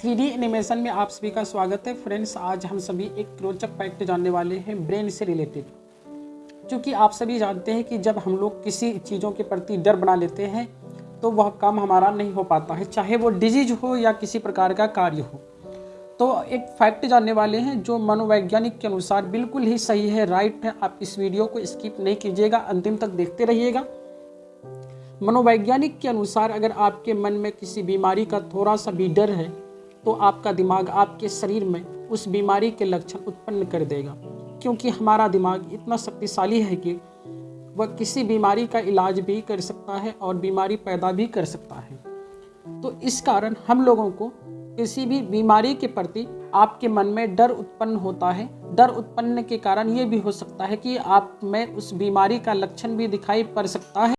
Three animation में आप सभी का स्वागत है। फ्रेंड्स, आज हम सभी एक रोचक फैक्ट जानने वाले हैं, ब्रेन से रिलेटेड। क्योंकि आप सभी जानते हैं कि जब हम लोग किसी चीज़ों के प्रति डर बना लेते हैं तो वह काम हमारा नहीं हो पाता है, चाहे वो डिज़ीज़ हो या किसी प्रकार का कार्य हो। तो एक फैक्ट जानने वाले हैं, जो मनोवैज्ञानिक के अनुसार बिल्कुल ही सही है, राइट है, आप इस वीडियो को स्किप नहीं कीजिएगा, अंतिम तक देखते रहिएगा। मनोवैज्ञानिक के अनुसार अगर आपके मन में किसी बीमारी का थोड़ा सा भी डर है तो आपका दिमाग आपके शरीर में उस बीमारी के लक्षण उत्पन्न कर देगा। क्योंकि हमारा दिमाग इतना शक्तिशाली है कि वह किसी बीमारी का इलाज भी कर सकता है और बीमारी पैदा भी कर सकता है। तो इस कारण हम लोगों को किसी भी बीमारी के प्रति आपके मन में डर उत्पन्न होता है। डर उत्पन्न के कारण ये भी हो सकता है कि आप में उस बीमारी का लक्षण भी दिखाई पड़ सकता है।